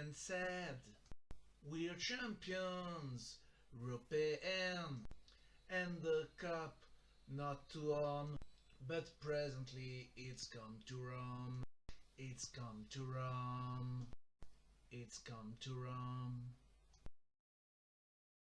And said, We're champions, European, and the cup not to on, but presently it's come to Rome, it's come to Rome, it's come to Rome.